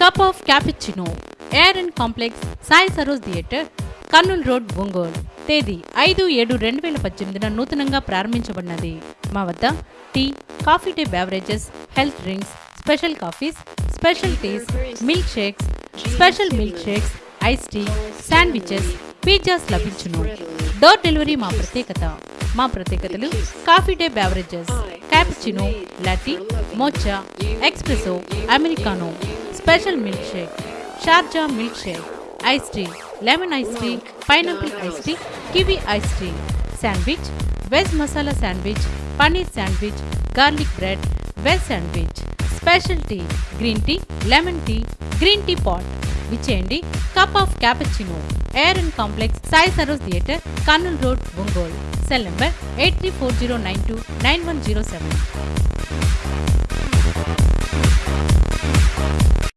Cup of cappuccino air and complex Sai Saroj theatre Kurnool road Ongole. తేదీ ఐదు ఏడు రెండు వేల పద్దెనిమిదిన నూతనంగా ప్రారంభించబడినది. మా వద్ద tea coffee day beverages health drinks special coffees special teas milk shakes special milk shakes ice tea sandwiches pizzas లభించును. డోర్ డెలివరీ మా ప్రత్యేకత. మా ప్రత్యేకతలు coffee day beverages cappuccino latte mocha espresso americano special milk shake Sharjah milk shake ice tea lemon ice tea pineapple ice tea kiwi ice tea. Sandwich veg masala sandwich paneer sandwich garlic bread veg sandwich. Special tea green tea lemon tea green tea pot. విచ్చేయండి cup of cappuccino air and complex Sai Saroj theatre Kurnool road Ongole. Cell number eight three four zero nine two nine one zero seven.